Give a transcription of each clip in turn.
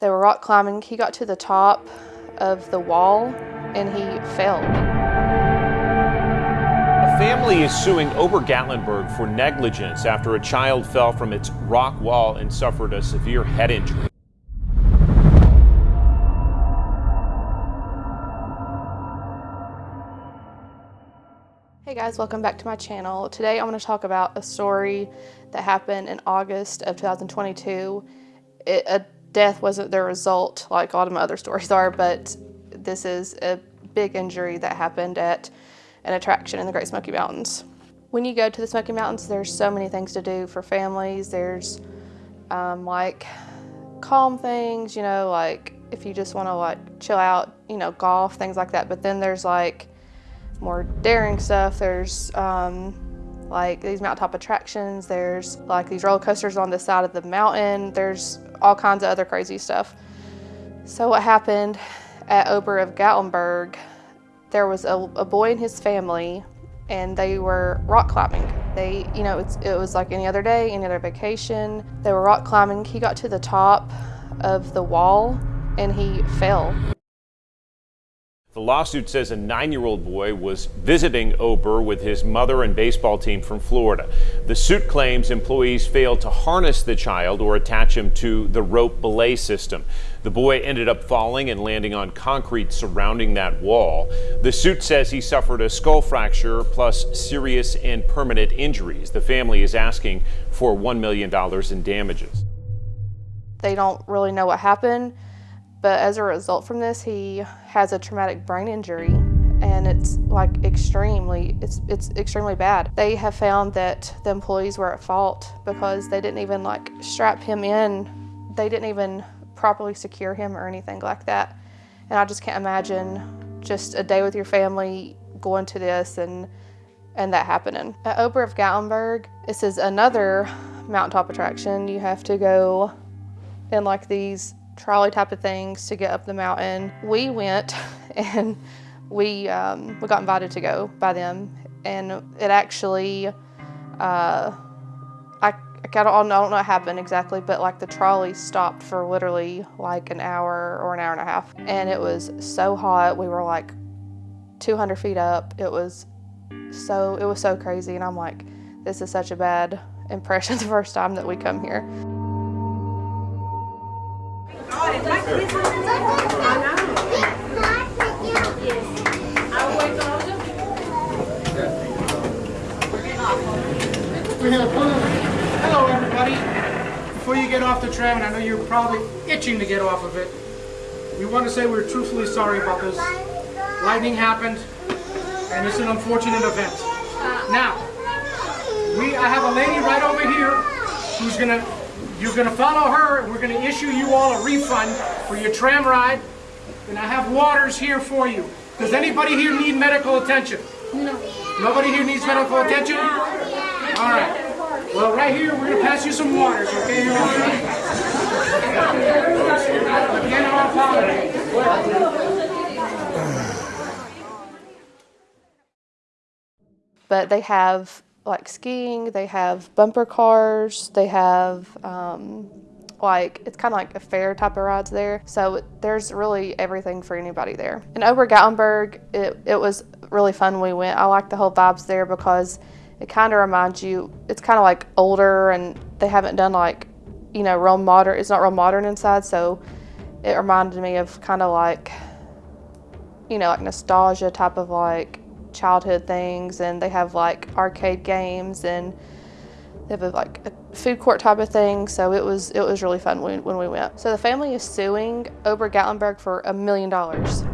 They were rock climbing. He got to the top of the wall and he fell. A family is suing Ober Gatlinburg for negligence after a child fell from its rock wall and suffered a severe head injury. Hey guys, welcome back to my channel. Today I'm going to talk about a story that happened in August of 2022. It, a death wasn't the result like a lot of my other stories are, but this is a big injury that happened at an attraction in the Great Smoky Mountains. When you go to the Smoky Mountains, there's so many things to do for families. There's um, like calm things, you know, like if you just want to like chill out, you know, golf, things like that. But then there's like more daring stuff. There's um, like these mountaintop attractions. There's like these roller coasters on the side of the mountain. There's all kinds of other crazy stuff. So what happened at Ober of Gatlinburg, there was a, a boy and his family and they were rock climbing. They, you know, it was like any other day, any other vacation. They were rock climbing. He got to the top of the wall and he fell. The lawsuit says a nine-year-old boy was visiting Ober with his mother and baseball team from Florida. The suit claims employees failed to harness the child or attach him to the rope belay system. The boy ended up falling and landing on concrete surrounding that wall. The suit says he suffered a skull fracture plus serious and permanent injuries. The family is asking for $1 million in damages. They don't really know what happened. But as a result from this, he has a traumatic brain injury and it's like extremely, it's, it's extremely bad. They have found that the employees were at fault because they didn't even like strap him in. They didn't even properly secure him or anything like that. And I just can't imagine just a day with your family going to this and and that happening. At Ober of Gatlinburg, this is another mountaintop attraction. You have to go in like these trolley type of things to get up the mountain. We went and we, um, we got invited to go by them and it actually, uh, I, I don't, I don't know what happened exactly, but like the trolley stopped for literally like an hour or an hour and a half. And it was so hot. We were like 200 feet up. It was so, it was so crazy. And I'm like, this is such a bad impression the first time that we come here. Hello, everybody. Before you get off the tram, and I know you're probably itching to get off of it, we want to say we're truthfully sorry about this. Lightning happened, and it's an unfortunate event. Now, we I have a lady right over here who's gonna you're gonna follow her, and we're gonna issue you all a refund for your tram ride. And I have waters here for you. Does anybody here need medical attention? No. Nobody here needs medical attention? All right. Well, right here, we're going to pass you some waters, okay? Again, I apologize. But they have like skiing, they have bumper cars, they have um, like it's kind of like a fair type of rides there. So there's really everything for anybody there. And Ober Gatlinburg, it, it was really fun we went. I like the whole vibes there because it kind of reminds you, it's kind of like older and they haven't done like, you know, real modern, it's not real modern inside. So it reminded me of kind of like, you know, like nostalgia type of like childhood things. And they have like arcade games and they have a, like a food court type of thing. So it was it was really fun when, when we went. So the family is suing Ober Gatlinburg for a million dollars.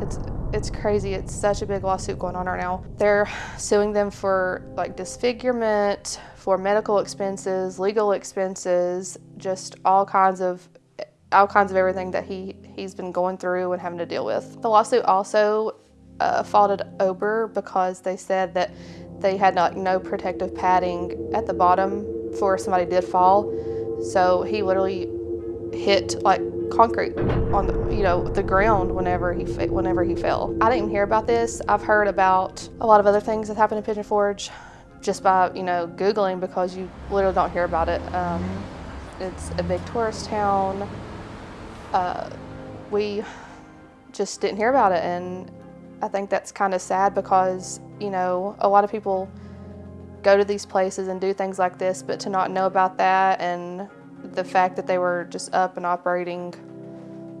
It's it's crazy. It's such a big lawsuit going on right now. They're suing them for like disfigurement, for medical expenses, legal expenses, just all kinds of all kinds of everything that he he's been going through and having to deal with. The lawsuit also uh, faulted Ober because they said that they had like no protective padding at the bottom for somebody did fall. So he literally hit like concrete on the you know the ground whenever he whenever he fell. I didn't hear about this. I've heard about a lot of other things that happened in Pigeon Forge just by you know googling because you literally don't hear about it. Um, it's a big tourist town. we just didn't hear about it. And I think that's kind of sad because, you know, a lot of people go to these places and do things like this, but to not know about that and the fact that they were just up and operating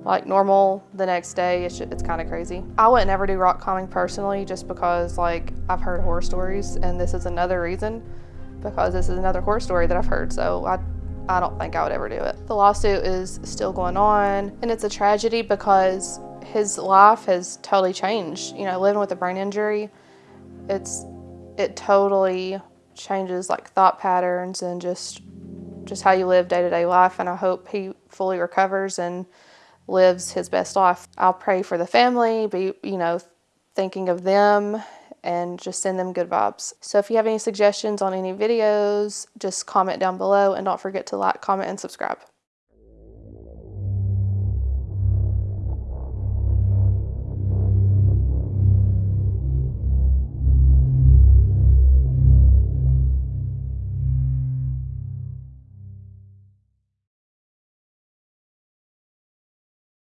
like normal the next day, it's, it's kind of crazy. I would never do rock climbing personally just because like I've heard horror stories and this is another reason because this is another horror story that I've heard. So I I don't think I would ever do it. The lawsuit is still going on, and it's a tragedy because his life has totally changed. You know, living with a brain injury, it's it totally changes like thought patterns and just just how you live day to day life. And I hope he fully recovers and lives his best life. I'll pray for the family, be you know, thinking of them and just send them good vibes. So if you have any suggestions on any videos, just comment down below and don't forget to like, comment, and subscribe.